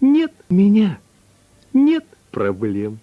Нет меня, нет проблем.